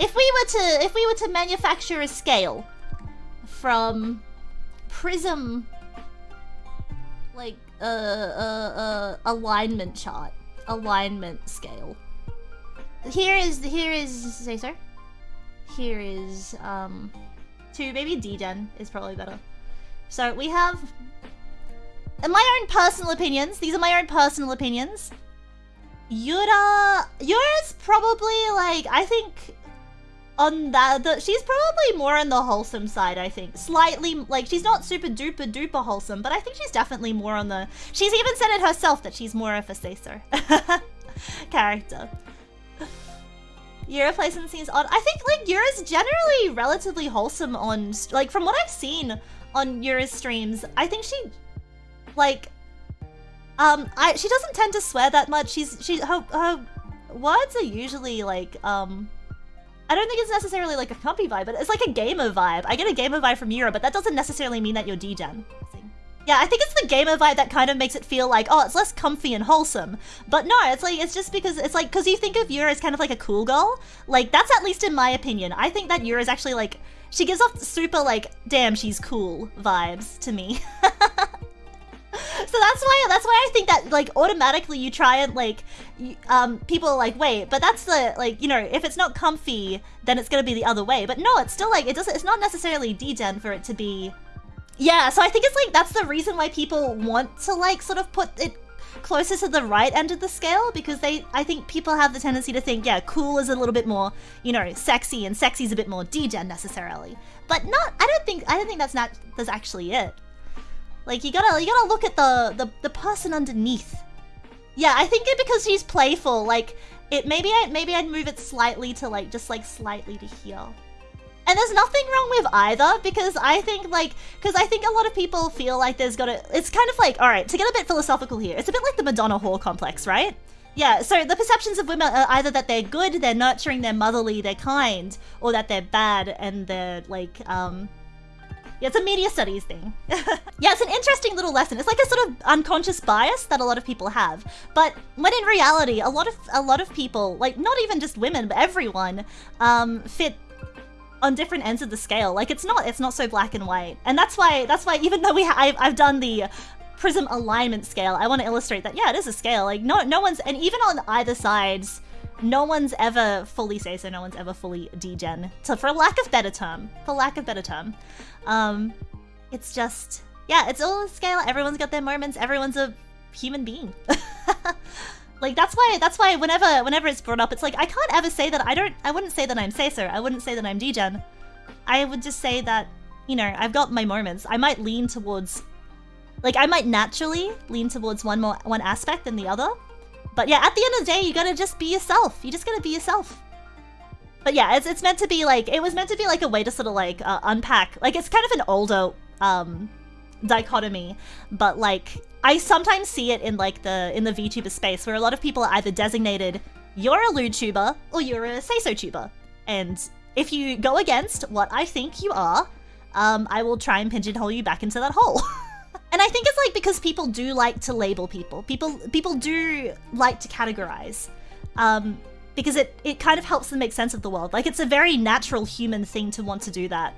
if we were to if we were to manufacture a scale from Prism like a uh, uh, uh, alignment chart, alignment scale. Here is here is say sir. Here is um two maybe D-Gen is probably better. So we have in my own personal opinions, these are my own personal opinions. Yura Yura's probably like I think on that the, she's probably more on the wholesome side i think slightly like she's not super duper duper wholesome but i think she's definitely more on the she's even said it herself that she's more of a sacer character Yura placement seems odd. I think like Yura's generally relatively wholesome on like from what I've seen on Yura's streams. I think she like um I she doesn't tend to swear that much. She's she her her words are usually like um I don't think it's necessarily like a comfy vibe, but it's like a gamer vibe. I get a gamer vibe from Yura, but that doesn't necessarily mean that you're degen. Yeah, I think it's the gamer vibe that kind of makes it feel like, oh, it's less comfy and wholesome. But no, it's like, it's just because, it's like, because you think of Yura as kind of like a cool girl. Like, that's at least in my opinion. I think that Yura is actually like, she gives off super like, damn, she's cool vibes to me. so that's why that's why I think that like automatically you try and like um people are like wait but that's the like you know if it's not comfy then it's gonna be the other way. But no it's still like it doesn't it's not necessarily degen for it to be yeah so I think it's like that's the reason why people want to like sort of put it closer to the right end of the scale because they I think people have the tendency to think yeah cool is a little bit more you know sexy and sexy is a bit more degen necessarily. But not I don't think I don't think that's not that's actually it like you gotta you gotta look at the the, the person underneath. Yeah, I think it because she's playful. Like it maybe I maybe I'd move it slightly to like just like slightly to here. And there's nothing wrong with either because I think like because I think a lot of people feel like there's gotta it's kind of like all right to get a bit philosophical here. It's a bit like the Madonna whore complex, right? Yeah, so the perceptions of women are either that they're good, they're nurturing, they're motherly, they're kind, or that they're bad and they're like um yeah, it's a media studies thing. yeah, it's an interesting little lesson. It's like a sort of unconscious bias that a lot of people have. But when in reality, a lot of a lot of people, like not even just women, but everyone, um, fit on different ends of the scale. Like it's not it's not so black and white. And that's why that's why even though we I've, I've done the prism alignment scale, I want to illustrate that yeah, it is a scale. Like no no one's and even on either sides no one's ever fully say so, no one's ever fully degen. So for lack of better term, for lack of better term. Um, it's just, yeah, it's all a scale. Everyone's got their moments. Everyone's a human being. like that's why that's why whenever whenever it's brought up, it's like I can't ever say that I don't. I wouldn't say that I'm Caesar. I wouldn't say that I'm degen. I would just say that you know I've got my moments. I might lean towards, like I might naturally lean towards one more one aspect than the other. But yeah, at the end of the day, you gotta just be yourself. You just gotta be yourself. But yeah, it's, it's meant to be like, it was meant to be like a way to sort of like uh, unpack, like it's kind of an older um, dichotomy, but like I sometimes see it in like the, in the VTuber space where a lot of people are either designated, you're a lewd tuber or you're a say-so tuber. And if you go against what I think you are, um, I will try and pigeonhole you back into that hole. like because people do like to label people. People people do like to categorize. Um, because it, it kind of helps them make sense of the world. Like, it's a very natural human thing to want to do that.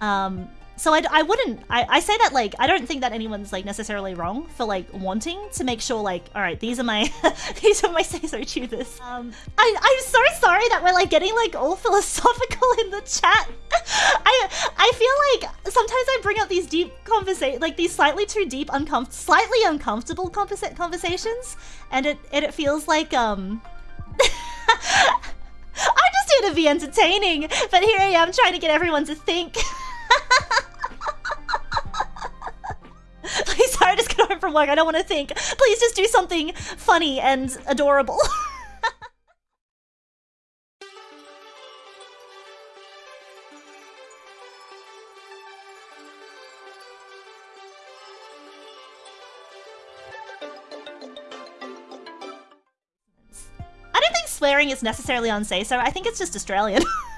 Um, so I, I wouldn't, I, I say that, like, I don't think that anyone's, like, necessarily wrong for, like, wanting to make sure, like, all right, these are my, these are my say-so choosers. Um, I, I'm so sorry that we're, like, getting, like, all philosophical in the chat. I, I feel like sometimes I bring up these deep conversations, like, these slightly too deep, uncom slightly uncomfortable conversa conversations, and it, and it feels like, um, I'm just here to be entertaining, but here I am trying to get everyone to think. From work. I don't want to think. Please just do something funny and adorable. I don't think swearing is necessarily on say so. I think it's just Australian.